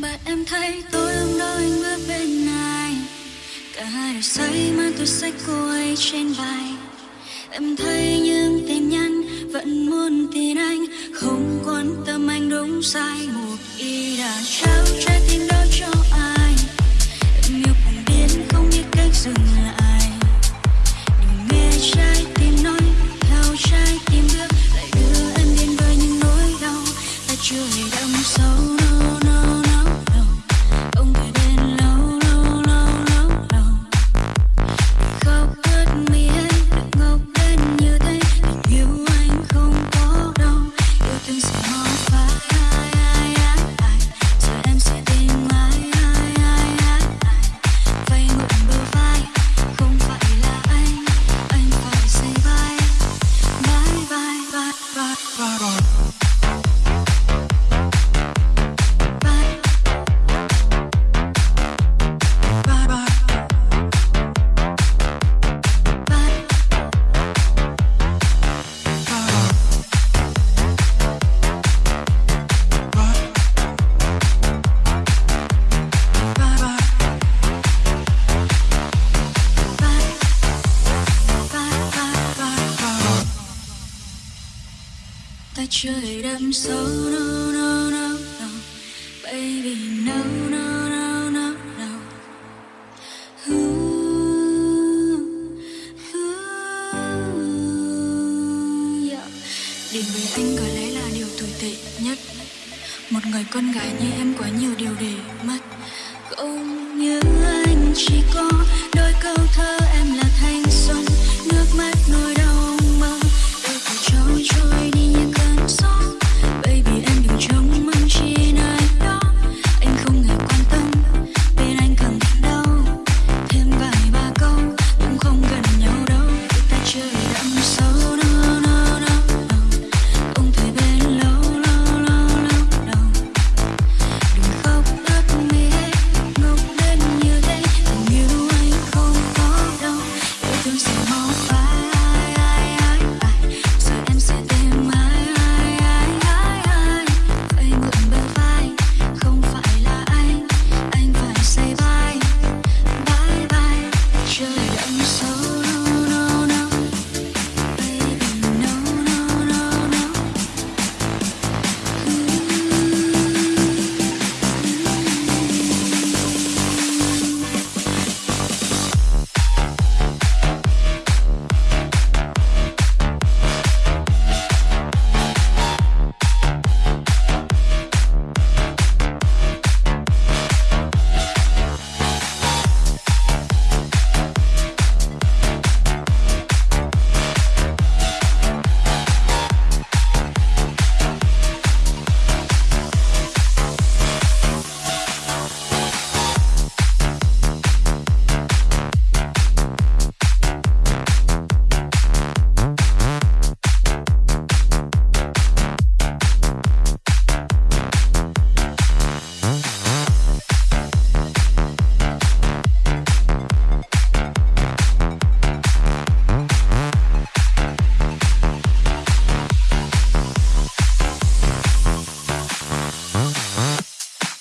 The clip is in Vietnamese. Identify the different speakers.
Speaker 1: Bạn em thấy tôi hôm đó anh bước bên này. Cả hai đều say mang tôi sách cô ấy trên vai Em thấy những tin nhắn, vẫn muốn tin anh. Không quan tâm anh đúng sai, Một ý đã trao trách But trời chưa đâm sâu no no no no. Baby no no no no no. Ooh, ooh, yeah. Đến với anh có lẽ là điều tồi tệ nhất. Một người con gái như em quá nhiều điều để mất. Không như anh chỉ có đôi câu thơ